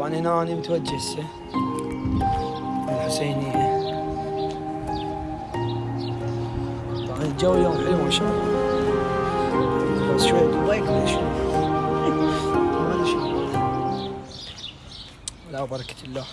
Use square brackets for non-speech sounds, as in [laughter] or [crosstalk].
طبعا هنا أنا متوجه هسه الحسينية طبعا الجو اليوم حلو ما شاء الله. بس شوية دبي ليش [laughs] ما لا بركة الله.